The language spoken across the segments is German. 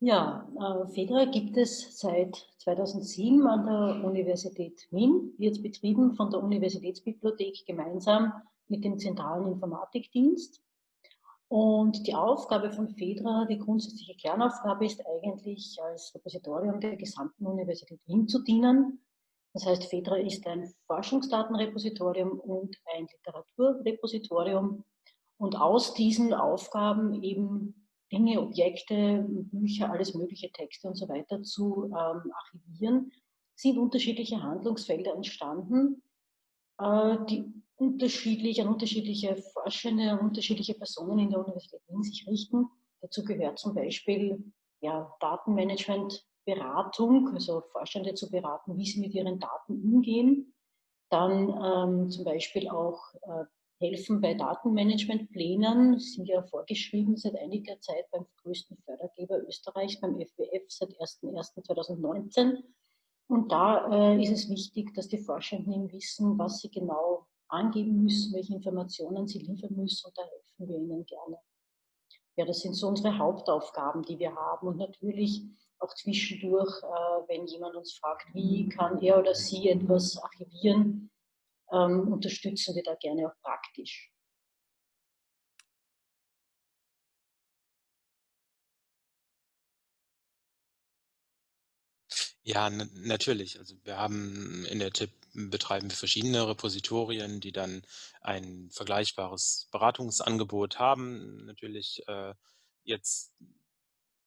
Ja, äh, FEDRA gibt es seit 2007 an der Universität Wien, wird betrieben von der Universitätsbibliothek gemeinsam mit dem Zentralen Informatikdienst. Und die Aufgabe von FEDRA, die grundsätzliche Kernaufgabe ist eigentlich als Repositorium der gesamten Universität Wien zu dienen. Das heißt, FEDRA ist ein Forschungsdatenrepositorium und ein Literaturrepositorium. Und aus diesen Aufgaben eben Dinge, Objekte, Bücher, alles mögliche, Texte und so weiter zu ähm, archivieren, sind unterschiedliche Handlungsfelder entstanden, äh, die unterschiedlich an unterschiedliche Forschende, an unterschiedliche Personen in der Universität Wien sich richten. Dazu gehört zum Beispiel ja, Datenmanagement, Beratung, also Forschende zu beraten, wie sie mit ihren Daten umgehen. Dann ähm, zum Beispiel auch äh, helfen bei Datenmanagementplänen, sind ja vorgeschrieben seit einiger Zeit beim größten Fördergeber Österreichs, beim FWF seit 01.01.2019. Und da äh, ist es wichtig, dass die Forschenden wissen, was sie genau angeben müssen, welche Informationen sie liefern müssen und da helfen wir ihnen gerne. Ja, das sind so unsere Hauptaufgaben, die wir haben und natürlich auch zwischendurch, äh, wenn jemand uns fragt, wie kann er oder sie etwas archivieren, ähm, unterstützen wir da gerne auch praktisch. Ja, natürlich. Also wir haben in der TIP betreiben wir verschiedene Repositorien, die dann ein vergleichbares Beratungsangebot haben. Natürlich äh, jetzt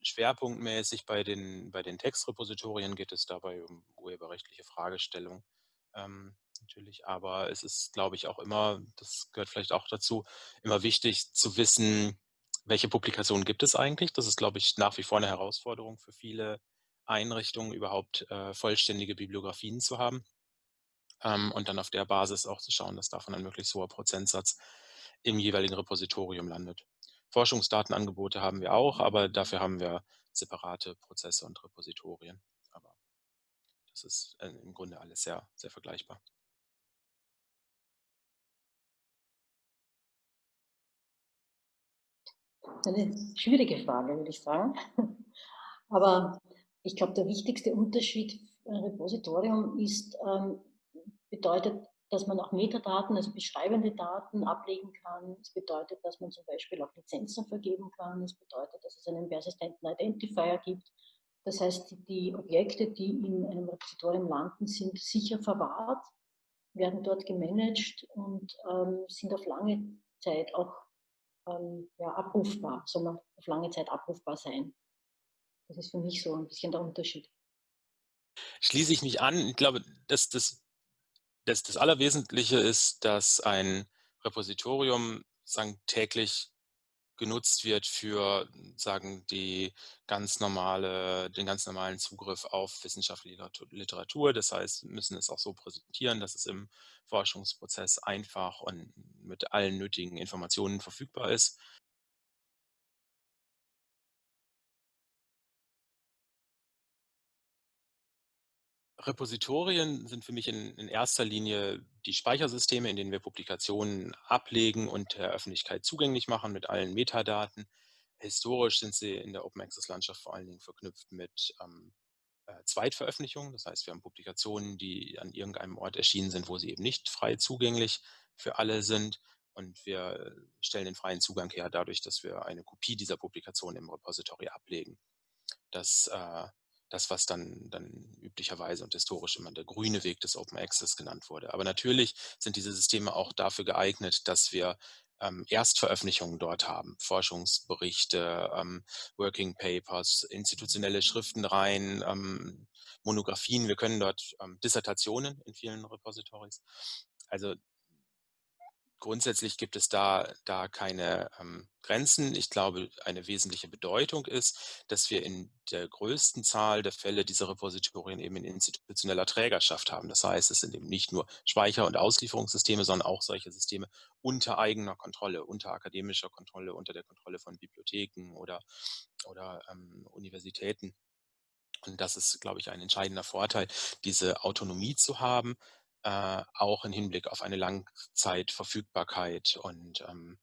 schwerpunktmäßig bei den, bei den Textrepositorien geht es dabei um urheberrechtliche Fragestellungen. Ähm, natürlich, aber es ist, glaube ich, auch immer, das gehört vielleicht auch dazu, immer wichtig zu wissen, welche Publikationen gibt es eigentlich. Das ist, glaube ich, nach wie vor eine Herausforderung für viele Einrichtungen, überhaupt äh, vollständige Bibliografien zu haben. Ähm, und dann auf der Basis auch zu schauen, dass davon ein möglichst hoher Prozentsatz im jeweiligen Repositorium landet. Forschungsdatenangebote haben wir auch, aber dafür haben wir separate Prozesse und Repositorien. Das ist äh, im Grunde alles sehr, sehr vergleichbar. Eine schwierige Frage, würde ich sagen. Aber ich glaube, der wichtigste Unterschied für ein Repositorium ist, ähm, bedeutet, dass man auch Metadaten, also beschreibende Daten ablegen kann. Es bedeutet, dass man zum Beispiel auch Lizenzen vergeben kann. Es bedeutet, dass es einen persistenten Identifier gibt. Das heißt, die Objekte, die in einem Repositorium landen, sind sicher verwahrt, werden dort gemanagt und ähm, sind auf lange Zeit auch ähm, ja, abrufbar, soll man auf lange Zeit abrufbar sein. Das ist für mich so ein bisschen der Unterschied. Schließe ich mich an. Ich glaube, dass das, das, das Allerwesentliche ist, dass ein Repositorium sagen, täglich genutzt wird für sagen die ganz normale, den ganz normalen Zugriff auf wissenschaftliche Literatur. Das heißt, wir müssen es auch so präsentieren, dass es im Forschungsprozess einfach und mit allen nötigen Informationen verfügbar ist. Repositorien sind für mich in, in, erster Linie die Speichersysteme, in denen wir Publikationen ablegen und der Öffentlichkeit zugänglich machen mit allen Metadaten. Historisch sind sie in der Open Access Landschaft vor allen Dingen verknüpft mit ähm, äh, Zweitveröffentlichungen. Das heißt, wir haben Publikationen, die an irgendeinem Ort erschienen sind, wo sie eben nicht frei zugänglich für alle sind. Und wir stellen den freien Zugang her dadurch, dass wir eine Kopie dieser Publikation im Repository ablegen. Das äh, das, was dann, dann üblicherweise und historisch immer der grüne Weg des Open Access genannt wurde. Aber natürlich sind diese Systeme auch dafür geeignet, dass wir ähm, Erstveröffentlichungen dort haben, Forschungsberichte, ähm, Working Papers, institutionelle Schriftenreihen, ähm, Monographien. Wir können dort ähm, Dissertationen in vielen Repositories. Also grundsätzlich gibt es da, da keine ähm, Grenzen. Ich glaube, eine wesentliche Bedeutung ist, dass wir in der größten Zahl der Fälle diese Repositorien eben in institutioneller Trägerschaft haben. Das heißt, es sind eben nicht nur Speicher- und Auslieferungssysteme, sondern auch solche Systeme unter eigener Kontrolle, unter akademischer Kontrolle, unter der Kontrolle von Bibliotheken oder, oder ähm, Universitäten. Und das ist, glaube ich, ein entscheidender Vorteil, diese Autonomie zu haben, äh, auch im Hinblick auf eine Langzeitverfügbarkeit und, ähm,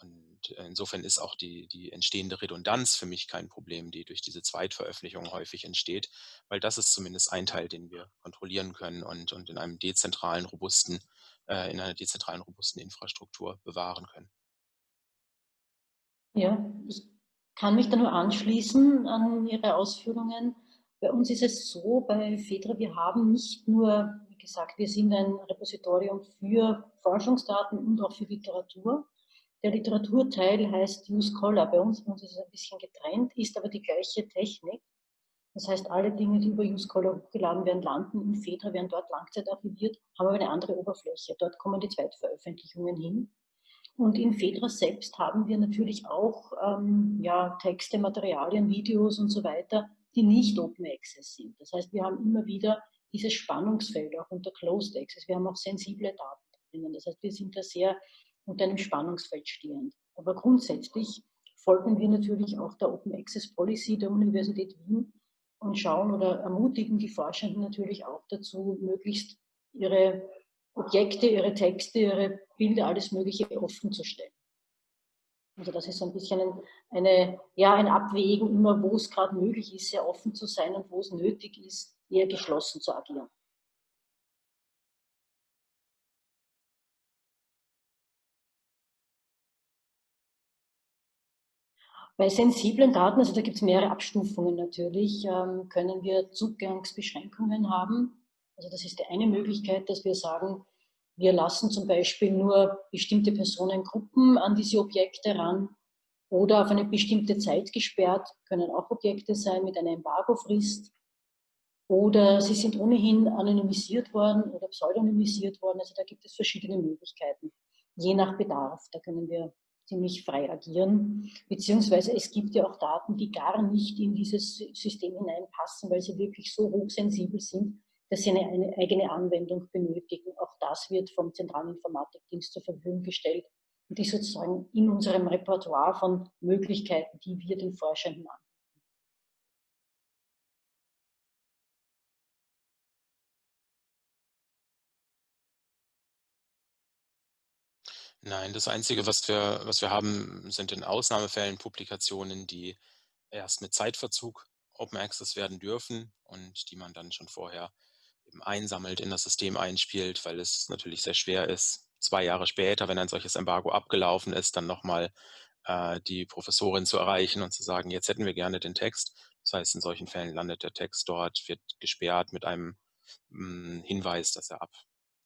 und insofern ist auch die, die entstehende Redundanz für mich kein Problem, die durch diese Zweitveröffentlichung häufig entsteht, weil das ist zumindest ein Teil, den wir kontrollieren können und, und in einem dezentralen, robusten, äh, in einer dezentralen, robusten Infrastruktur bewahren können. Ja, ich kann mich da nur anschließen an Ihre Ausführungen. Bei uns ist es so, bei FEDRA, wir haben nicht nur, gesagt, wir sind ein Repositorium für Forschungsdaten und auch für Literatur. Der Literaturteil heißt Use Scholar. Bei uns, uns ist es ein bisschen getrennt, ist aber die gleiche Technik. Das heißt, alle Dinge, die über Use Scholar hochgeladen werden, landen in FEDRA, werden dort langzeitarchiviert, haben aber eine andere Oberfläche. Dort kommen die Zweitveröffentlichungen hin. Und in Fedra selbst haben wir natürlich auch ähm, ja, Texte, Materialien, Videos und so weiter, die nicht Open Access sind. Das heißt, wir haben immer wieder dieses Spannungsfeld auch unter Closed Access. Wir haben auch sensible Daten drinnen. Das heißt, wir sind da sehr unter einem Spannungsfeld stehend. Aber grundsätzlich folgen wir natürlich auch der Open Access Policy der Universität Wien und schauen oder ermutigen die Forschenden natürlich auch dazu, möglichst ihre Objekte, ihre Texte, ihre Bilder, alles Mögliche offen zu stellen. Also das ist so ein bisschen ein, eine, ja, ein Abwägen, immer wo es gerade möglich ist, sehr offen zu sein und wo es nötig ist, eher geschlossen zu agieren. Bei sensiblen Daten, also da gibt es mehrere Abstufungen natürlich, ähm, können wir Zugangsbeschränkungen haben. Also das ist die eine Möglichkeit, dass wir sagen, wir lassen zum Beispiel nur bestimmte Personengruppen an diese Objekte ran oder auf eine bestimmte Zeit gesperrt, können auch Objekte sein mit einer Embargofrist. Oder sie sind ohnehin anonymisiert worden oder pseudonymisiert worden. Also da gibt es verschiedene Möglichkeiten, je nach Bedarf. Da können wir ziemlich frei agieren. Beziehungsweise es gibt ja auch Daten, die gar nicht in dieses System hineinpassen, weil sie wirklich so hochsensibel sind, dass sie eine, eine eigene Anwendung benötigen. Auch das wird vom Zentralen Informatikdienst zur Verfügung gestellt und ist sozusagen in unserem Repertoire von Möglichkeiten, die wir den Forschenden anbieten. Nein, das Einzige, was wir, was wir haben, sind in Ausnahmefällen Publikationen, die erst mit Zeitverzug Open Access werden dürfen und die man dann schon vorher eben einsammelt, in das System einspielt, weil es natürlich sehr schwer ist, zwei Jahre später, wenn ein solches Embargo abgelaufen ist, dann nochmal äh, die Professorin zu erreichen und zu sagen, jetzt hätten wir gerne den Text. Das heißt, in solchen Fällen landet der Text dort, wird gesperrt mit einem mh, hm, Hinweis, dass er ab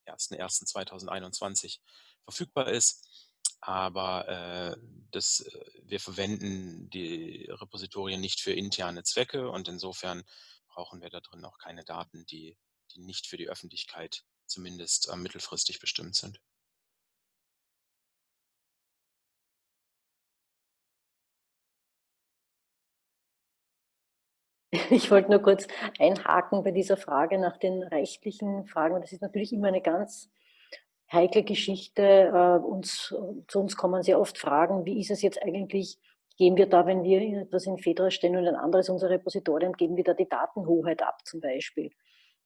1.1.2021 verfügbar ist. Aber äh, das, äh, wir verwenden die Repositorien nicht für interne Zwecke und insofern brauchen wir da drin auch keine Daten, die die nicht für die Öffentlichkeit zumindest äh, mittelfristig bestimmt sind. Ich wollte nur kurz einhaken bei dieser Frage nach den rechtlichen Fragen. Das ist natürlich immer eine ganz heikle Geschichte. Äh, uns, zu uns kommen sehr oft Fragen, wie ist es jetzt eigentlich, geben wir da, wenn wir etwas in Fedra stellen und ein anderes unser Repositorium, geben wir da die Datenhoheit ab zum Beispiel.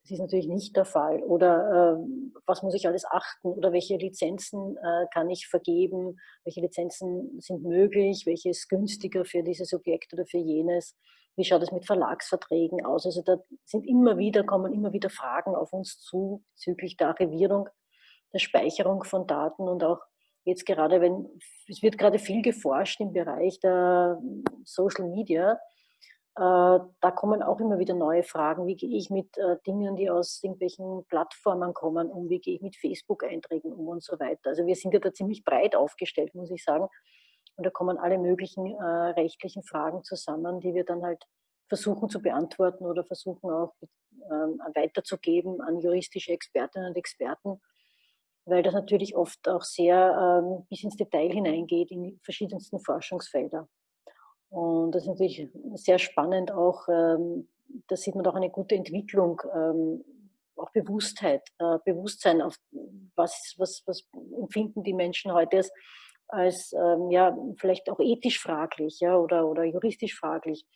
Das ist natürlich nicht der Fall. Oder äh, was muss ich alles achten? Oder welche Lizenzen äh, kann ich vergeben? Welche Lizenzen sind möglich? Welche ist günstiger für dieses Objekt oder für jenes? Wie schaut es mit Verlagsverträgen aus? Also da sind immer wieder, kommen immer wieder Fragen auf uns zu bezüglich der Archivierung, der Speicherung von Daten und auch jetzt gerade, wenn es wird gerade viel geforscht im Bereich der Social Media äh, da kommen auch immer wieder neue Fragen. Wie gehe ich mit äh, Dingen, die aus irgendwelchen Plattformen kommen, um? Wie gehe ich mit Facebook-Einträgen um und so weiter? Also wir sind ja da ziemlich breit aufgestellt, muss ich sagen. Und da kommen alle möglichen äh, rechtlichen Fragen zusammen, die wir dann halt versuchen zu beantworten oder versuchen auch ähm, weiterzugeben an juristische Expertinnen und Experten, weil das natürlich oft auch sehr ähm, bis ins Detail hineingeht in die verschiedensten Forschungsfelder. Und das ist natürlich sehr spannend auch, ähm, da sieht man auch eine gute Entwicklung, ähm, auch Bewusstheit, äh, Bewusstsein auf was, was, was empfinden die Menschen heute als, als ähm, ja, vielleicht auch ethisch fraglich ja, oder, oder juristisch fraglich.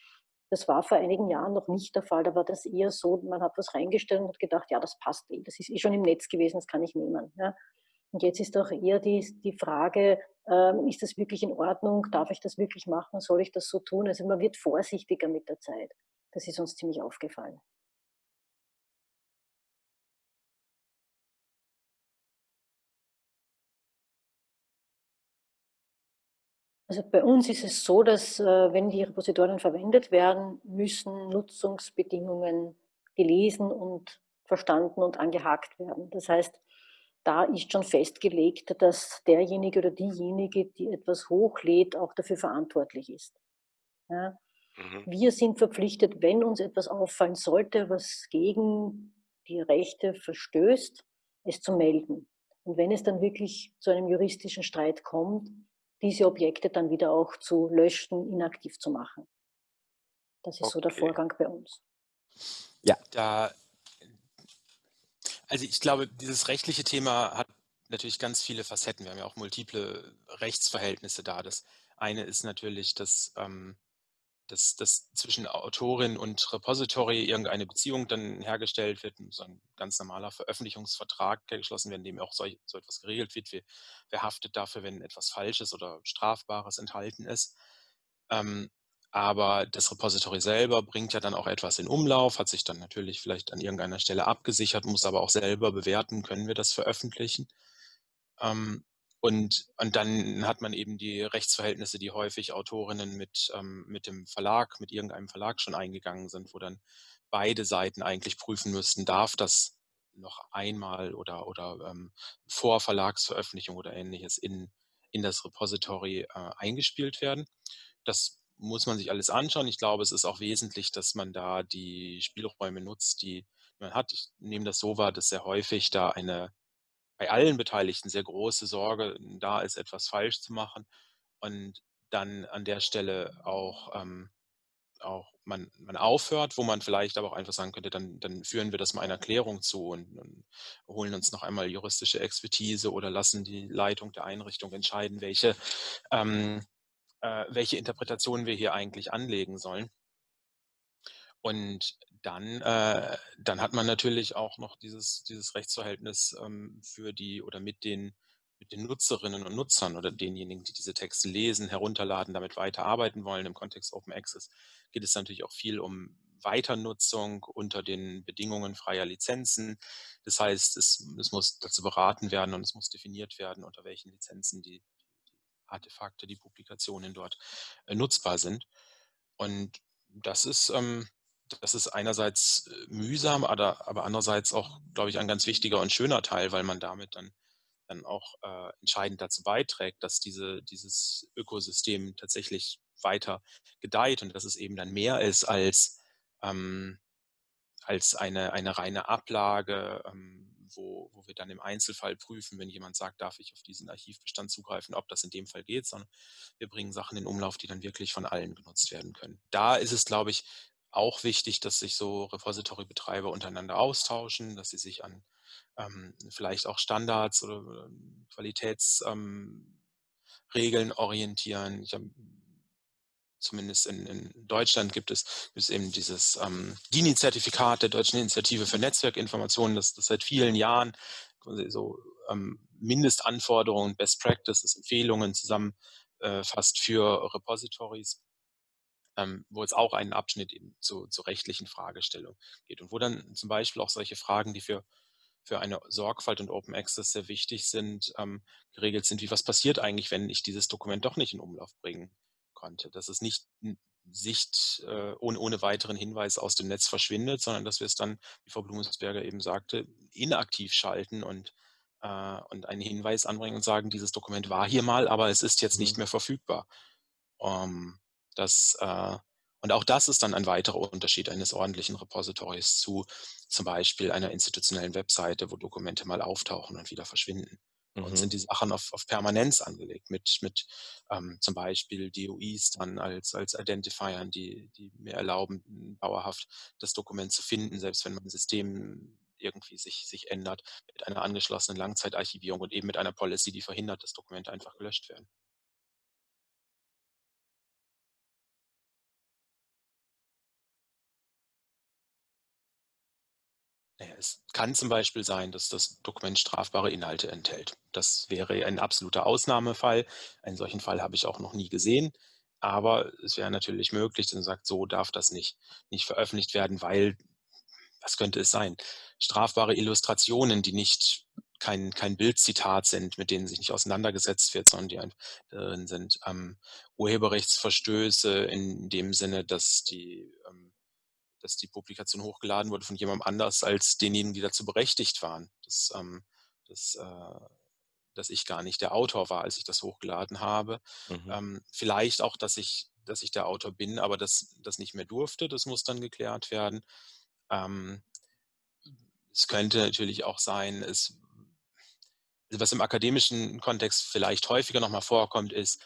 Das war vor einigen Jahren noch nicht der Fall. Da war das eher so, man hat was reingestellt und hat gedacht, ja, das passt eh, das ist eh schon im Netz gewesen, das kann ich nehmen. Ja. Und jetzt ist doch eher die, die Frage, ähm, ist das wirklich in Ordnung, darf ich das wirklich machen, soll ich das so tun? Also man wird vorsichtiger mit der Zeit. Das ist uns ziemlich aufgefallen. Also bei uns ist es so, dass äh, wenn die Repositorien verwendet werden, müssen Nutzungsbedingungen gelesen und verstanden und angehakt werden. Das heißt, da ist schon festgelegt, dass derjenige oder diejenige, die etwas hochlädt, auch dafür verantwortlich ist. Ja. Mhm. Wir sind verpflichtet, wenn uns etwas auffallen sollte, was gegen die Rechte verstößt, es zu melden. Und wenn es dann wirklich zu einem juristischen Streit kommt, diese Objekte dann wieder auch zu löschen, inaktiv zu machen. Das ist okay. so der Vorgang bei uns. Ja, da, also ich glaube, dieses rechtliche Thema hat natürlich ganz viele Facetten. Wir haben ja auch multiple Rechtsverhältnisse da. Das eine ist natürlich, dass ähm, dass, dass zwischen Autorin und Repository irgendeine Beziehung dann hergestellt wird, so ein ganz normaler Veröffentlichungsvertrag geschlossen werden, in dem auch so, so etwas geregelt wird. Wer, wer, haftet dafür, wenn etwas Falsches oder Strafbares enthalten ist? Ähm, aber das Repository selber bringt ja dann auch etwas in Umlauf, hat sich dann natürlich vielleicht an irgendeiner Stelle abgesichert, muss aber auch selber bewerten, können wir das veröffentlichen. Ähm, und, und dann hat man eben die Rechtsverhältnisse, die häufig Autorinnen mit, ähm, mit dem Verlag, mit irgendeinem Verlag schon eingegangen sind, wo dann beide Seiten eigentlich prüfen müssten, darf das noch einmal oder, oder ähm, vor Verlagsveröffentlichung oder ähnliches in, in das Repository äh, eingespielt werden. Das muss man sich alles anschauen. Ich glaube, es ist auch wesentlich, dass man da die Spielräume nutzt, die man hat. Ich nehme das so wahr, dass sehr häufig da eine bei allen Beteiligten sehr große Sorge da ist, etwas falsch zu machen und dann an der Stelle auch, ähm, auch man, man aufhört, wo man vielleicht aber auch einfach sagen könnte, dann, dann führen wir das mal einer Klärung zu und, und holen uns noch einmal juristische Expertise oder lassen die Leitung der Einrichtung entscheiden, welche, ähm, äh, welche Interpretation wir hier eigentlich anlegen sollen. Und dann, äh, dann hat man natürlich auch noch dieses, dieses Rechtsverhältnis ähm, für die oder mit den, mit den Nutzerinnen und Nutzern oder denjenigen, die diese Texte lesen, herunterladen, damit weiterarbeiten wollen. Im Kontext Open Access geht es natürlich auch viel um Weiternutzung unter den Bedingungen freier Lizenzen. Das heißt, es, es muss dazu beraten werden und es muss definiert werden, unter welchen Lizenzen die, Artefakte, die Publikationen dort äh, nutzbar sind. Und das ist, ähm, das ist einerseits äh, mühsam, aber, aber andererseits auch, glaube ich, ein ganz wichtiger und schöner Teil, weil man damit dann, dann auch äh, entscheidend dazu beiträgt, dass diese, dieses Ökosystem tatsächlich weiter gedeiht und dass es eben dann mehr ist als, ähm, als eine, eine reine Ablage, ähm, wo, wo wir dann im Einzelfall prüfen, wenn jemand sagt, darf ich auf diesen Archivbestand zugreifen, ob das in dem Fall geht, sondern wir bringen Sachen in Umlauf, die dann wirklich von allen genutzt werden können. Da ist es, glaube ich, auch wichtig, dass sich so Repository-Betreiber untereinander austauschen, dass sie sich an ähm, vielleicht auch Standards oder Qualitätsregeln ähm, orientieren. Ich hab, zumindest in, in, Deutschland gibt es, es eben dieses ähm, DINI-Zertifikat der Deutschen Initiative für Netzwerkinformationen, das, das seit vielen Jahren so ähm, Mindestanforderungen, Best Practices, Empfehlungen zusammenfasst äh, für Repositories ähm, wo es auch einen Abschnitt eben zu, zu rechtlichen Fragestellungen geht und wo dann zum Beispiel auch solche Fragen, die für, für eine Sorgfalt und Open Access sehr wichtig sind, ähm, geregelt sind, wie was passiert eigentlich, wenn ich dieses Dokument doch nicht in Umlauf bringen konnte. Dass es nicht Sicht äh, ohne, ohne weiteren Hinweis aus dem Netz verschwindet, sondern dass wir es dann, wie Frau Blumensberger eben sagte, inaktiv schalten und, äh, und einen Hinweis anbringen und sagen, dieses Dokument war hier mal, aber es ist jetzt nicht mhm. mehr verfügbar. Ähm, das, äh, und auch das ist dann ein weiterer Unterschied eines ordentlichen Repositories zu zum Beispiel einer institutionellen Webseite, wo Dokumente mal auftauchen und wieder verschwinden. Mhm. Und sind die Sachen auf, auf Permanenz angelegt mit, mit ähm, zum Beispiel DOIs dann als, als Identifiern, die, die mir erlauben, dauerhaft das Dokument zu finden, selbst wenn mein System irgendwie sich, sich ändert, mit einer angeschlossenen Langzeitarchivierung und eben mit einer Policy, die verhindert, dass Dokumente einfach gelöscht werden. Es kann zum Beispiel sein, dass das Dokument strafbare Inhalte enthält. Das wäre ein absoluter Ausnahmefall. Einen solchen Fall habe ich auch noch nie gesehen. Aber es wäre natürlich möglich, dass man sagt, so darf das nicht, nicht veröffentlicht werden, weil, was könnte es sein? Strafbare Illustrationen, die nicht kein, kein Bildzitat sind, mit denen sich nicht auseinandergesetzt wird, sondern die drin sind. Ähm, Urheberrechtsverstöße in dem Sinne, dass die ähm, dass die Publikation hochgeladen wurde von jemandem anders als denjenigen, die dazu berechtigt waren. Dass, ähm, dass, äh, dass ich gar nicht der Autor war, als ich das hochgeladen habe. Mhm. Ähm, vielleicht auch, dass ich, dass ich der Autor bin, aber das, das nicht mehr durfte. Das muss dann geklärt werden. Ähm, es könnte natürlich auch sein, es, was im akademischen Kontext vielleicht häufiger nochmal vorkommt, ist,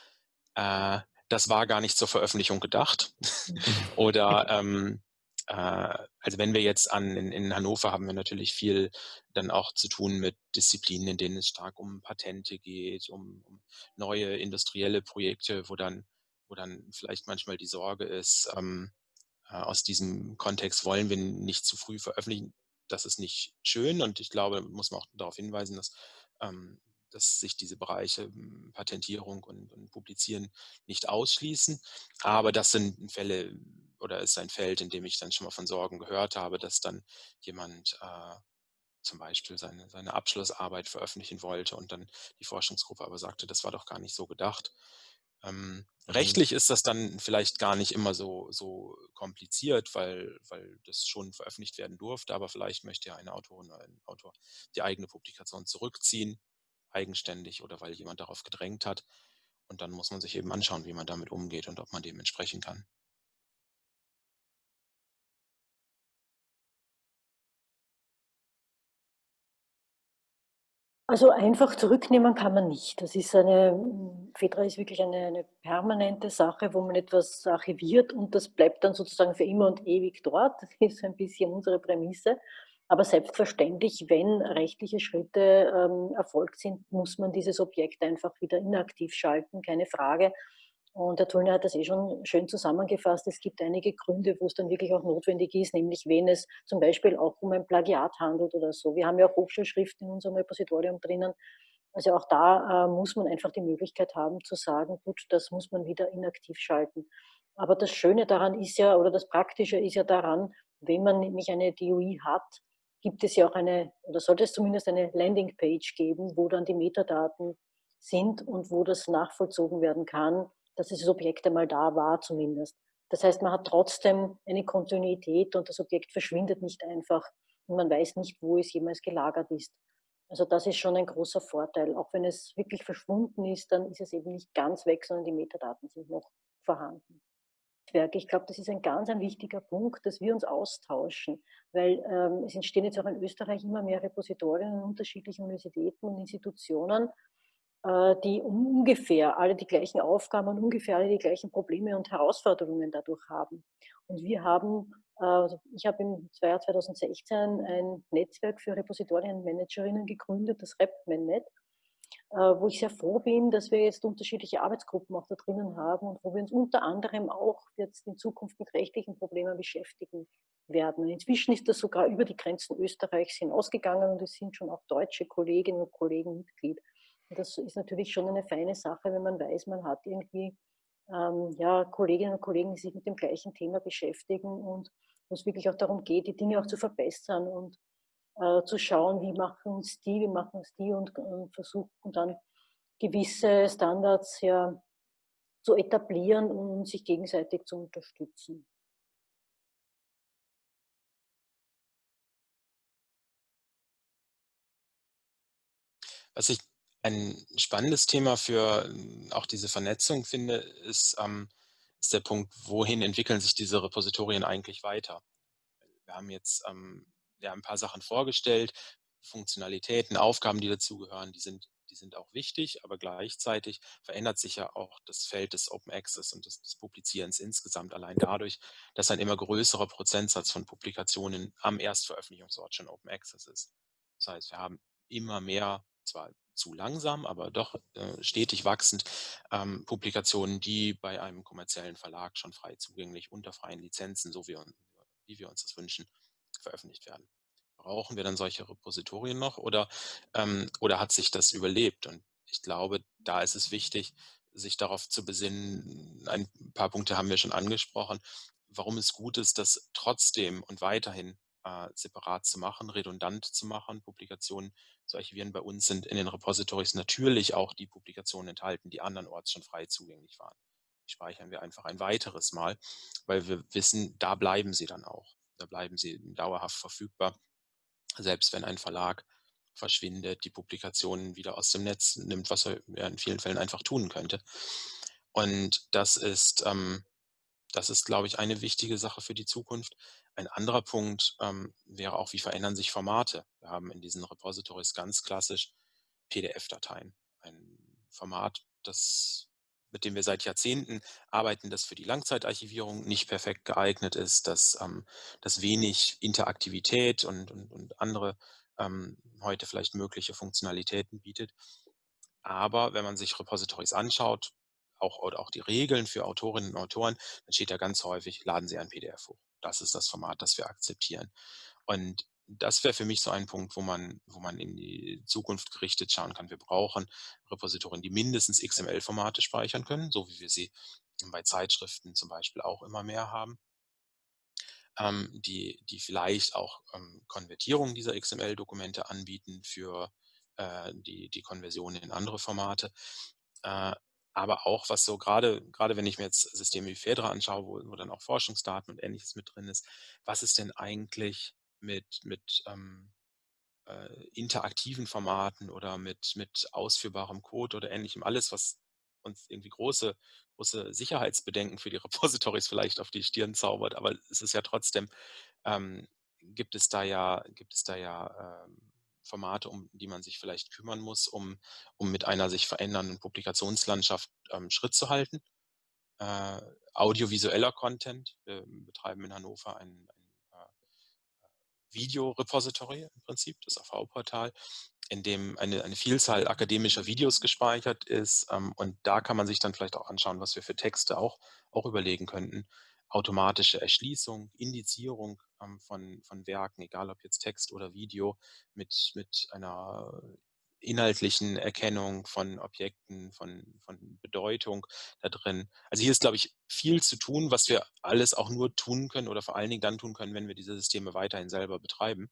äh, das war gar nicht zur Veröffentlichung gedacht. Oder ähm, äh, also wenn wir jetzt an, in, in, Hannover haben wir natürlich viel dann auch zu tun mit Disziplinen, in denen es stark um Patente geht, um, um neue industrielle Projekte, wo dann, wo dann vielleicht manchmal die Sorge ist, ähm, äh, aus diesem Kontext wollen wir nicht zu früh veröffentlichen. Das ist nicht schön und ich glaube, muss man auch darauf hinweisen, dass ähm, dass sich diese Bereiche hm, Patentierung und, und, Publizieren nicht ausschließen. Aber das sind Fälle oder ist ein Feld, in dem ich dann schon mal von Sorgen gehört habe, dass dann jemand äh, zum Beispiel seine, seine Abschlussarbeit veröffentlichen wollte und dann die Forschungsgruppe aber sagte, das war doch gar nicht so gedacht. Ähm, mhm. Rechtlich ist das dann vielleicht gar nicht immer so, so kompliziert, weil, weil das schon veröffentlicht werden durfte, aber vielleicht möchte ja eine Autorin oder ein Autor die eigene Publikation zurückziehen eigenständig oder weil jemand darauf gedrängt hat. Und dann muss man sich eben anschauen, wie man damit umgeht und ob man dem entsprechen kann. Also einfach zurücknehmen kann man nicht. Das ist eine, FEDRA ist wirklich eine, eine, permanente Sache, wo man etwas archiviert und das bleibt dann sozusagen für immer und ewig dort. Das ist ein bisschen unsere Prämisse. Aber selbstverständlich, wenn rechtliche Schritte ähm, erfolgt sind, muss man dieses Objekt einfach wieder inaktiv schalten, keine Frage. Und der Tullner hat das eh schon schön zusammengefasst. Es gibt einige Gründe, wo es dann wirklich auch notwendig ist, nämlich wenn es zum Beispiel auch um ein Plagiat handelt oder so. Wir haben ja auch Hochschulschriften in unserem Repositorium drinnen. Also auch da äh, muss man einfach die Möglichkeit haben zu sagen, gut, das muss man wieder inaktiv schalten. Aber das Schöne daran ist ja, oder das Praktische ist ja daran, wenn man nämlich eine DOI hat, gibt es ja auch eine, oder sollte es zumindest eine Landingpage geben, wo dann die Metadaten sind und wo das nachvollzogen werden kann, dass dieses Objekt einmal da war zumindest. Das heißt, man hat trotzdem eine Kontinuität und das Objekt verschwindet nicht einfach und man weiß nicht, wo es jemals gelagert ist. Also das ist schon ein großer Vorteil. Auch wenn es wirklich verschwunden ist, dann ist es eben nicht ganz weg, sondern die Metadaten sind noch vorhanden. Ich glaube, das ist ein ganz ein wichtiger Punkt, dass wir uns austauschen, weil ähm, es entstehen jetzt auch in Österreich immer mehr Repositorien an unterschiedlichen Universitäten und Institutionen, die ungefähr alle die gleichen Aufgaben und ungefähr alle die gleichen Probleme und Herausforderungen dadurch haben. Und wir haben, äh, also ich habe im Jahr 2016 ein Netzwerk für Repositorienmanagerinnen gegründet, das RepManNet. Äh, wo ich sehr froh bin, dass wir jetzt unterschiedliche Arbeitsgruppen auch da drinnen haben und wo wir uns unter anderem auch jetzt in Zukunft mit rechtlichen Problemen beschäftigen werden. inzwischen ist das sogar über die Grenzen Österreichs hinausgegangen und es sind schon auch deutsche Kolleginnen und Kollegen Mitglied. Das ist natürlich schon eine feine Sache, wenn man weiß, man hat irgendwie ähm, ja, Kolleginnen und Kollegen, die sich mit dem gleichen Thema beschäftigen und wo es wirklich auch darum geht, die Dinge auch zu verbessern und äh, zu schauen, wie machen es die, wie machen es die und, und versuchen dann gewisse Standards ja zu etablieren und sich gegenseitig zu unterstützen. Was ich ein spannendes Thema für ähm, auch diese Vernetzung finde, ist, ähm, ist der Punkt, wohin entwickeln sich diese Repositorien eigentlich weiter? Wir haben jetzt ähm, ja, ein paar Sachen vorgestellt, Funktionalitäten, Aufgaben, die dazugehören, die sind, die sind auch wichtig, aber gleichzeitig verändert sich ja auch das Feld des Open Access und des, des Publizierens insgesamt allein dadurch, dass ein immer größerer Prozentsatz von Publikationen am Erstveröffentlichungsort schon Open Access ist. Das heißt, wir haben immer mehr, zwar zu langsam, aber doch äh, stetig wachsend, ähm, Publikationen, die bei einem kommerziellen Verlag schon frei zugänglich unter freien Lizenzen, so wie, wie wir uns das wünschen, veröffentlicht werden. Brauchen wir dann solche Repositorien noch oder, ähm, oder hat sich das überlebt? Und ich glaube, da ist es wichtig, sich darauf zu besinnen, ein paar Punkte haben wir schon angesprochen, warum es gut ist, das trotzdem und weiterhin äh, separat zu machen, redundant zu machen, Publikationen zu archivieren. Bei uns sind in den Repositories natürlich auch die Publikationen enthalten, die andernorts schon frei zugänglich waren. Die speichern wir einfach ein weiteres Mal, weil wir wissen, da bleiben sie dann auch. Da bleiben sie dauerhaft verfügbar selbst wenn ein Verlag verschwindet, die Publikationen wieder aus dem Netz nimmt, was er in vielen Fällen einfach tun könnte. Und das ist, ähm, das ist, glaube ich, eine wichtige Sache für die Zukunft. Ein anderer Punkt ähm, wäre auch, wie verändern sich Formate? Wir haben in diesen Repositories ganz klassisch PDF-Dateien. Ein Format, das mit dem wir seit Jahrzehnten arbeiten, das für die Langzeitarchivierung nicht perfekt geeignet ist, dass ähm, das wenig Interaktivität und, und, und andere ähm, heute vielleicht mögliche Funktionalitäten bietet. Aber wenn man sich Repositories anschaut, auch, oder auch die Regeln für Autorinnen und Autoren, dann steht da ganz häufig, laden Sie ein PDF hoch. Das ist das Format, das wir akzeptieren. Und das wäre für mich so ein Punkt, wo man, wo man in die Zukunft gerichtet schauen kann. Wir brauchen Repositorien, die mindestens XML-Formate speichern können, so wie wir sie bei Zeitschriften zum Beispiel auch immer mehr haben, ähm, die, die vielleicht auch ähm, Konvertierung dieser XML-Dokumente anbieten für äh, die, die Konversion in andere Formate. Äh, aber auch was so gerade, gerade wenn ich mir jetzt Systeme wie Fedra anschaue, wo, wo dann auch Forschungsdaten und ähnliches mit drin ist, was ist denn eigentlich mit, mit ähm, äh, interaktiven Formaten oder mit, mit ausführbarem Code oder ähnlichem, alles, was uns irgendwie große, große Sicherheitsbedenken für die Repositories vielleicht auf die Stirn zaubert, aber es ist ja trotzdem, ähm, gibt es da ja, gibt es da ja ähm, Formate, um die man sich vielleicht kümmern muss, um, um mit einer sich verändernden Publikationslandschaft ähm, Schritt zu halten. Äh, audiovisueller Content. Wir betreiben in Hannover ein, Video-Repository im Prinzip, das AV-Portal, in dem eine, eine Vielzahl akademischer Videos gespeichert ist. Ähm, und da kann man sich dann vielleicht auch anschauen, was wir für Texte auch, auch überlegen könnten. Automatische Erschließung, Indizierung ähm, von, von Werken, egal ob jetzt Text oder Video, mit, mit einer inhaltlichen Erkennung von Objekten, von, von Bedeutung da drin. Also hier ist, glaube ich, viel zu tun, was wir alles auch nur tun können oder vor allen Dingen dann tun können, wenn wir diese Systeme weiterhin selber betreiben.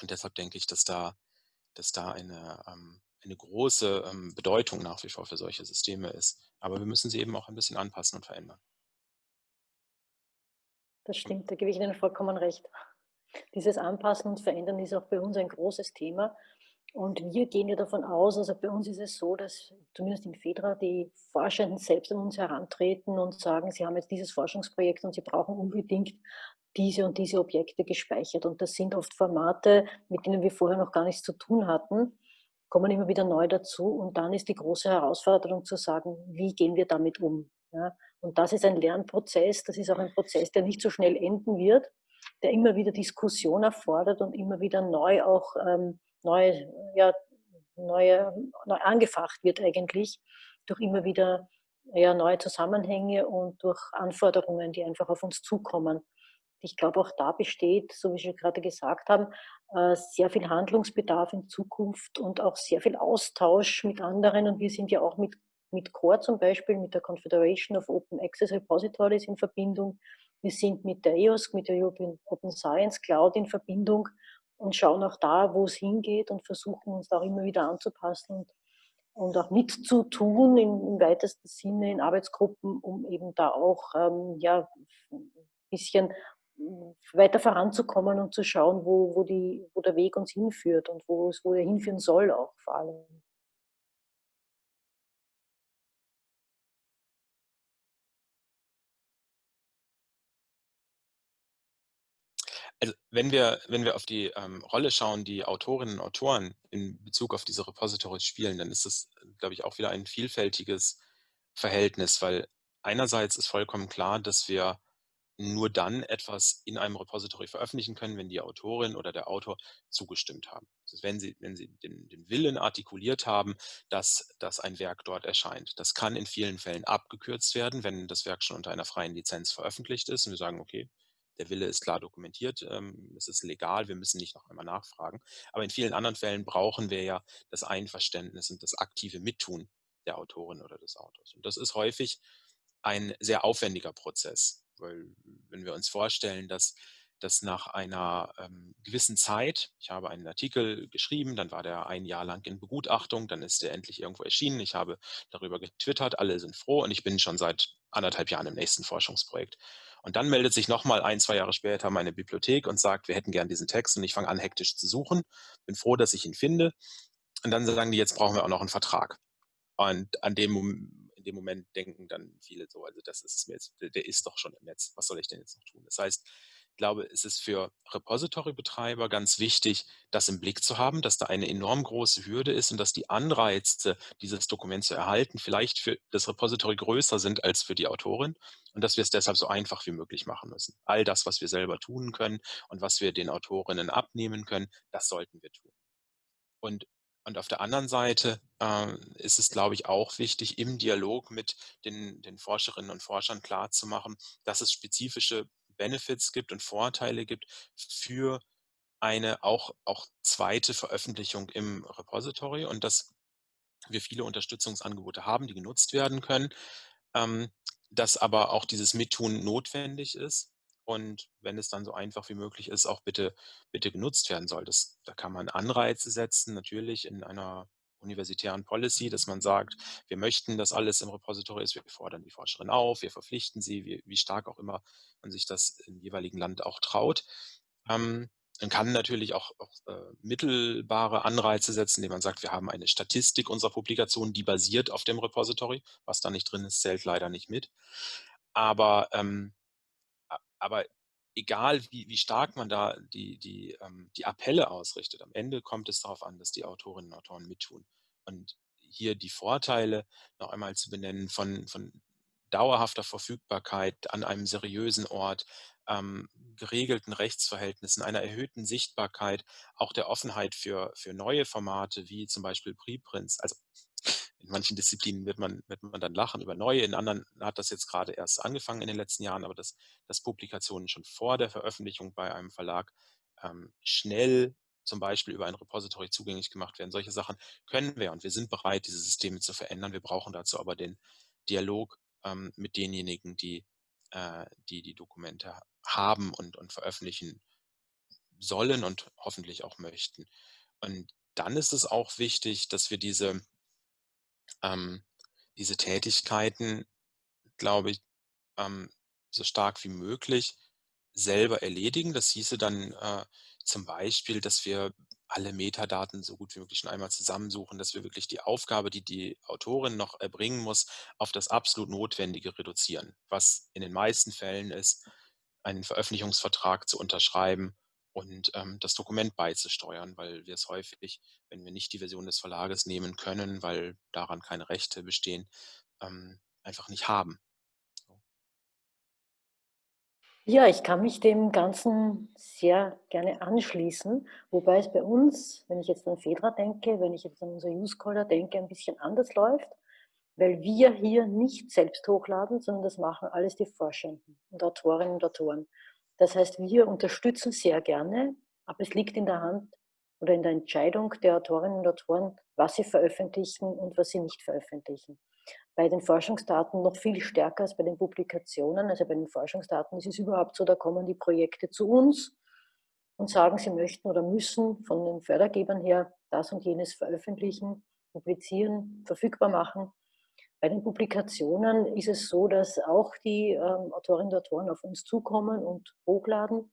Und deshalb denke ich, dass da, dass da eine, ähm, eine große ähm, Bedeutung nach wie vor für solche Systeme ist. Aber wir müssen sie eben auch ein bisschen anpassen und verändern. Das stimmt, da gebe ich Ihnen vollkommen recht. Dieses Anpassen und Verändern ist auch bei uns ein großes Thema. Und wir gehen ja davon aus, also bei uns ist es so, dass zumindest im FEDRA die Forschenden selbst an uns herantreten und sagen, sie haben jetzt dieses Forschungsprojekt und sie brauchen unbedingt diese und diese Objekte gespeichert. Und das sind oft Formate, mit denen wir vorher noch gar nichts zu tun hatten, kommen immer wieder neu dazu. Und dann ist die große Herausforderung zu sagen, wie gehen wir damit um? Ja? Und das ist ein Lernprozess, das ist auch ein Prozess, der nicht so schnell enden wird, der immer wieder Diskussion erfordert und immer wieder neu auch ähm, neu, ja, neue, neu angefacht wird eigentlich durch immer wieder ja, neue Zusammenhänge und durch Anforderungen, die einfach auf uns zukommen. Ich glaube, auch da besteht, so wie Sie gerade gesagt haben, äh, sehr viel Handlungsbedarf in Zukunft und auch sehr viel Austausch mit anderen. Und wir sind ja auch mit, mit CORE zum Beispiel, mit der Confederation of Open Access Repositories in Verbindung. Wir sind mit der EOSC, mit der European Open Science Cloud in Verbindung und schauen auch da, wo es hingeht und versuchen uns da auch immer wieder anzupassen und, und auch mitzutun im, im weitesten Sinne in Arbeitsgruppen, um eben da auch ähm, ja, ein bisschen weiter voranzukommen und zu schauen, wo, wo, die, wo der Weg uns hinführt und wo es wo er hinführen soll auch vor allem. Also, wenn wir wenn wir auf die, ähm, Rolle schauen, die Autorinnen und Autoren in Bezug auf diese Repositories spielen, dann ist das, glaube ich, auch wieder ein vielfältiges Verhältnis, weil einerseits ist vollkommen klar, dass wir nur dann etwas in einem Repository veröffentlichen können, wenn die Autorin oder der Autor zugestimmt haben. Also wenn sie, wenn sie den, den Willen artikuliert haben, dass, dass ein Werk dort erscheint. Das kann in vielen Fällen abgekürzt werden, wenn das Werk schon unter einer freien Lizenz veröffentlicht ist und wir sagen, okay, der Wille ist klar dokumentiert, ähm, es ist legal, wir müssen nicht noch einmal nachfragen. Aber in vielen anderen Fällen brauchen wir ja das Einverständnis und das aktive Mittun der Autorin oder des Autors. Und das ist häufig ein sehr aufwendiger Prozess, weil wenn wir uns vorstellen, dass dass nach einer ähm, gewissen Zeit, ich habe einen Artikel geschrieben, dann war der ein Jahr lang in Begutachtung, dann ist der endlich irgendwo erschienen, ich habe darüber getwittert, alle sind froh und ich bin schon seit anderthalb Jahren im nächsten Forschungsprojekt. Und dann meldet sich nochmal ein, zwei Jahre später meine Bibliothek und sagt, wir hätten gern diesen Text und ich fange an, hektisch zu suchen, bin froh, dass ich ihn finde. Und dann sagen die, jetzt brauchen wir auch noch einen Vertrag. Und an dem, in dem Moment denken dann viele so, also das ist mir jetzt, der ist doch schon im Netz, was soll ich denn jetzt noch tun? Das heißt, glaube, es ist für Repository-Betreiber ganz wichtig, das im Blick zu haben, dass da eine enorm große Hürde ist und dass die Anreize, dieses Dokument zu erhalten, vielleicht für das Repository größer sind als für die Autorin und dass wir es deshalb so einfach wie möglich machen müssen. All das, was wir selber tun können und was wir den Autorinnen abnehmen können, das sollten wir tun. Und und auf der anderen Seite äh, ist es, glaube ich, auch wichtig, im Dialog mit den, den Forscherinnen und Forschern klarzumachen, dass es spezifische Benefits gibt und Vorteile gibt für eine auch, auch zweite Veröffentlichung im Repository und dass wir viele Unterstützungsangebote haben, die genutzt werden können, ähm, dass aber auch dieses Mittun notwendig ist und wenn es dann so einfach wie möglich ist, auch bitte, bitte genutzt werden soll. Das, da kann man Anreize setzen, natürlich in einer universitären Policy, dass man sagt, wir möchten, dass alles im Repository ist, wir fordern die Forscherin auf, wir verpflichten sie, wie, wie stark auch immer man sich das im jeweiligen Land auch traut. Ähm, man kann natürlich auch, auch äh, mittelbare Anreize setzen, indem man sagt, wir haben eine Statistik unserer Publikationen, die basiert auf dem Repository. Was da nicht drin ist, zählt leider nicht mit. Aber, ähm, aber egal wie, wie stark man da die, die, ähm, die Appelle ausrichtet, am Ende kommt es darauf an, dass die Autorinnen und Autoren mittun. Und hier die Vorteile noch einmal zu benennen von, von dauerhafter Verfügbarkeit an einem seriösen Ort, ähm, geregelten Rechtsverhältnissen, einer erhöhten Sichtbarkeit, auch der Offenheit für, für neue Formate wie zum Beispiel Preprints. Also in manchen Disziplinen wird man, wird man dann lachen über neue, in anderen hat das jetzt gerade erst angefangen in den letzten Jahren, aber dass, dass Publikationen schon vor der Veröffentlichung bei einem Verlag ähm, schnell zum Beispiel über ein Repository zugänglich gemacht werden. Solche Sachen können wir und wir sind bereit, diese Systeme zu verändern. Wir brauchen dazu aber den Dialog ähm, mit denjenigen, die, äh, die die Dokumente haben und, und veröffentlichen sollen und hoffentlich auch möchten. Und dann ist es auch wichtig, dass wir diese ähm, diese Tätigkeiten, glaube ich, ähm, so stark wie möglich selber erledigen. Das hieße dann äh, zum Beispiel, dass wir alle Metadaten so gut wie möglich schon einmal zusammensuchen, dass wir wirklich die Aufgabe, die die Autorin noch erbringen muss, auf das absolut Notwendige reduzieren, was in den meisten Fällen ist, einen Veröffentlichungsvertrag zu unterschreiben und ähm, das Dokument beizusteuern, weil wir es häufig, wenn wir nicht die Version des Verlages nehmen können, weil daran keine Rechte bestehen, ähm, einfach nicht haben. Ja, ich kann mich dem Ganzen sehr gerne anschließen, wobei es bei uns, wenn ich jetzt an Fedra denke, wenn ich jetzt an unser Use Scholar denke, ein bisschen anders läuft, weil wir hier nicht selbst hochladen, sondern das machen alles die Forschenden und Autorinnen und Autoren. Das heißt, wir unterstützen sehr gerne, aber es liegt in der Hand oder in der Entscheidung der Autorinnen und Autoren, was sie veröffentlichen und was sie nicht veröffentlichen. Bei den Forschungsdaten noch viel stärker als bei den Publikationen. Also bei den Forschungsdaten ist es überhaupt so, da kommen die Projekte zu uns und sagen, sie möchten oder müssen von den Fördergebern her das und jenes veröffentlichen, publizieren, verfügbar machen. Bei den Publikationen ist es so, dass auch die ähm, Autorinnen und Autoren auf uns zukommen und hochladen.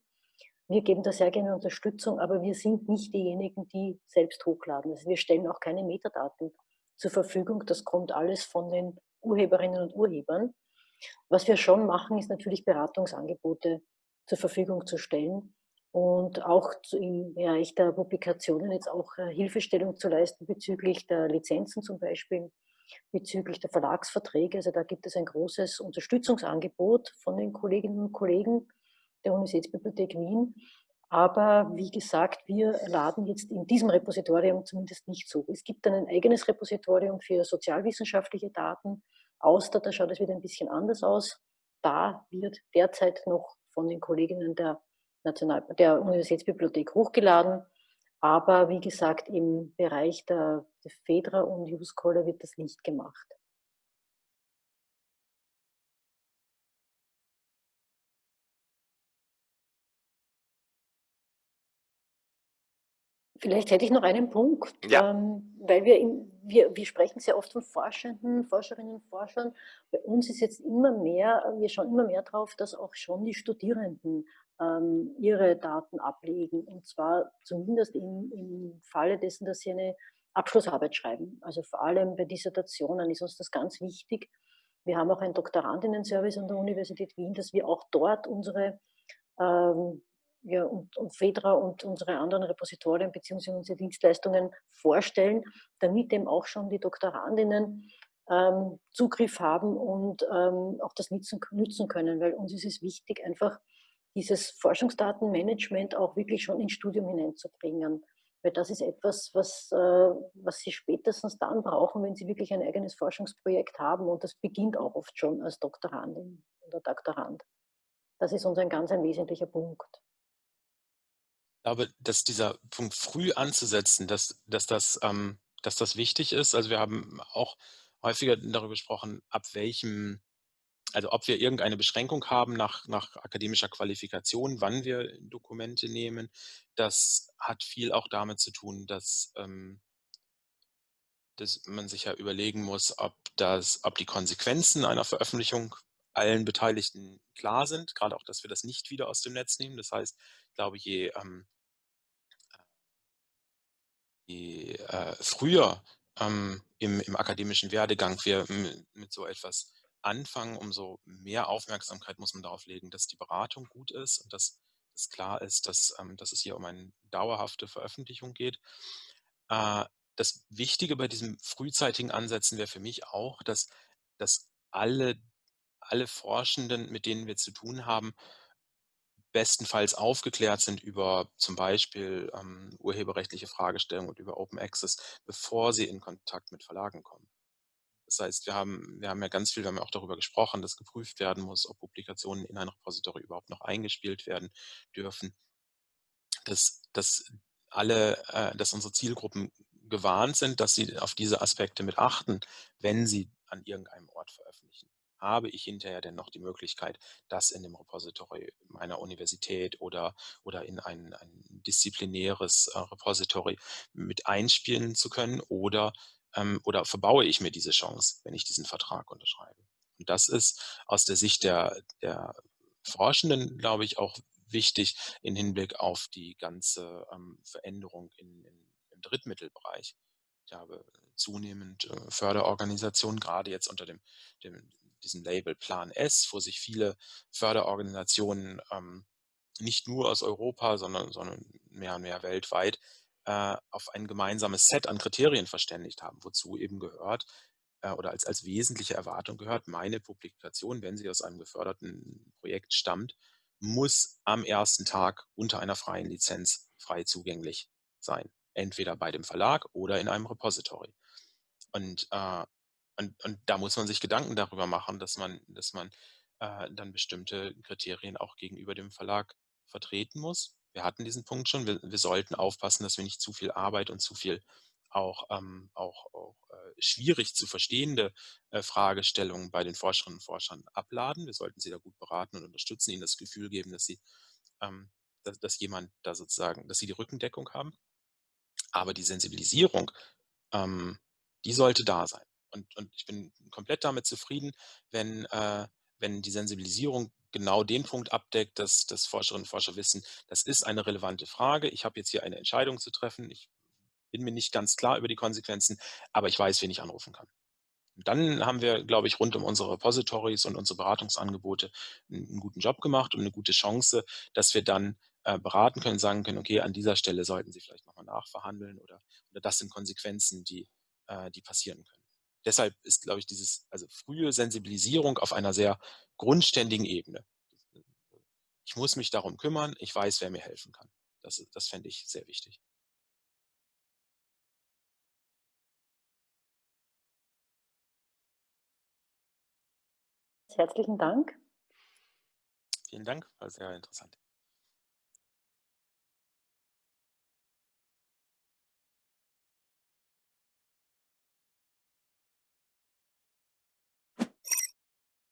Wir geben da sehr gerne Unterstützung, aber wir sind nicht diejenigen, die selbst hochladen. Also wir stellen auch keine Metadaten zur Verfügung. Das kommt alles von den Urheberinnen und Urhebern. Was wir schon machen, ist natürlich Beratungsangebote zur Verfügung zu stellen und auch im Bereich der Publikationen jetzt auch äh, Hilfestellung zu leisten bezüglich der Lizenzen zum Beispiel bezüglich der Verlagsverträge. Also da gibt es ein großes Unterstützungsangebot von den Kolleginnen und Kollegen der Universitätsbibliothek Wien. Aber wie gesagt, wir laden jetzt in diesem Repositorium zumindest nicht zu. Es gibt dann ein eigenes Repositorium für sozialwissenschaftliche Daten. Auster, da schaut es wieder ein bisschen anders aus. Da wird derzeit noch von den Kolleginnen der, National der Universitätsbibliothek hochgeladen. Aber wie gesagt, im Bereich der, der FEDRA und Use wird das nicht gemacht. Vielleicht hätte ich noch einen Punkt, ja. ähm, weil wir, in, wir, wir sprechen sehr oft von Forschenden, Forscherinnen und Forschern. Bei uns ist jetzt immer mehr, wir schauen immer mehr darauf, dass auch schon die Studierenden ähm, ihre Daten ablegen. Und zwar zumindest im, im Falle dessen, dass sie eine Abschlussarbeit schreiben. Also vor allem bei Dissertationen ist uns das ganz wichtig. Wir haben auch einen Doktorandinnen-Service an der Universität Wien, dass wir auch dort unsere ähm, ja, und, und FEDRA und unsere anderen Repositorien bzw. unsere Dienstleistungen vorstellen, damit eben auch schon die Doktorandinnen ähm, Zugriff haben und ähm, auch das nutzen, nutzen können, weil uns ist es wichtig, einfach dieses Forschungsdatenmanagement auch wirklich schon ins Studium hineinzubringen. Weil das ist etwas, was, äh, was Sie spätestens dann brauchen, wenn Sie wirklich ein eigenes Forschungsprojekt haben. Und das beginnt auch oft schon als Doktorandin oder Doktorand. Das ist uns ein ganz ein wesentlicher Punkt glaube, dass dieser Punkt früh anzusetzen, dass, dass, das, ähm, dass das wichtig ist. Also wir haben auch häufiger darüber gesprochen, ab welchem, also ob wir irgendeine Beschränkung haben nach, nach akademischer Qualifikation, wann wir Dokumente nehmen. Das hat viel auch damit zu tun, dass, ähm, dass man sich ja überlegen muss, ob, das, ob die Konsequenzen einer Veröffentlichung allen Beteiligten klar sind, gerade auch, dass wir das nicht wieder aus dem Netz nehmen. Das heißt, ich glaube, je ähm, je äh, früher ähm, im, im, akademischen Werdegang wir mit so etwas anfangen, umso mehr Aufmerksamkeit muss man darauf legen, dass die Beratung gut ist und dass es klar ist, dass, ähm, dass es hier um eine dauerhafte Veröffentlichung geht. Äh, das Wichtige bei diesem frühzeitigen Ansätzen wäre für mich auch, dass, dass alle, alle Forschenden, mit denen wir zu tun haben, bestenfalls aufgeklärt sind über zum Beispiel ähm, urheberrechtliche Fragestellungen und über Open Access, bevor sie in Kontakt mit Verlagen kommen. Das heißt, wir haben, wir haben ja ganz viel, wir haben ja auch darüber gesprochen, dass geprüft werden muss, ob Publikationen in ein Repository überhaupt noch eingespielt werden dürfen. Dass, dass alle, äh, dass unsere Zielgruppen gewarnt sind, dass sie auf diese Aspekte mit achten, wenn sie an irgendeinem Ort veröffentlichen habe ich hinterher denn noch die Möglichkeit, das in dem Repository meiner Universität oder, oder in ein, ein disziplinäres äh, Repository mit einspielen zu können oder, ähm, oder verbaue ich mir diese Chance, wenn ich diesen Vertrag unterschreibe. Und das ist aus der Sicht der, der Forschenden, glaube ich, auch wichtig im Hinblick auf die ganze ähm, Veränderung in, in, im Drittmittelbereich. Ich habe zunehmend äh, Förderorganisationen, gerade jetzt unter dem, dem diesem Label Plan S, wo sich viele Förderorganisationen ähm, nicht nur aus Europa, sondern, sondern mehr und mehr weltweit äh, auf ein gemeinsames Set an Kriterien verständigt haben, wozu eben gehört äh, oder als, als wesentliche Erwartung gehört, meine Publikation, wenn sie aus einem geförderten Projekt stammt, muss am ersten Tag unter einer freien Lizenz frei zugänglich sein. Entweder bei dem Verlag oder in einem Repository. Und äh, und, und da muss man sich Gedanken darüber machen, dass man, dass man äh, dann bestimmte Kriterien auch gegenüber dem Verlag vertreten muss. Wir hatten diesen Punkt schon. Wir, wir sollten aufpassen, dass wir nicht zu viel Arbeit und zu viel auch, ähm, auch, auch äh, schwierig zu verstehende äh, Fragestellungen bei den Forscherinnen und Forschern abladen. Wir sollten sie da gut beraten und unterstützen, ihnen das Gefühl geben, dass sie, ähm, dass, dass jemand da sozusagen, dass sie die Rückendeckung haben. Aber die Sensibilisierung, ähm, die sollte da sein. Und, und ich bin komplett damit zufrieden, wenn, äh, wenn die Sensibilisierung genau den Punkt abdeckt, dass, dass Forscherinnen und Forscher wissen, das ist eine relevante Frage. Ich habe jetzt hier eine Entscheidung zu treffen. Ich bin mir nicht ganz klar über die Konsequenzen, aber ich weiß, wen ich anrufen kann. Und dann haben wir, glaube ich, rund um unsere Repositories und unsere Beratungsangebote einen guten Job gemacht und eine gute Chance, dass wir dann äh, beraten können, sagen können, okay, an dieser Stelle sollten Sie vielleicht nochmal nachverhandeln oder, oder das sind Konsequenzen, die, äh, die passieren können deshalb ist, glaube ich, dieses, also frühe Sensibilisierung auf einer sehr grundständigen Ebene. Ich muss mich darum kümmern, ich weiß, wer mir helfen kann. Das, das fände ich sehr wichtig. Herzlichen Dank. Vielen Dank, war sehr interessant.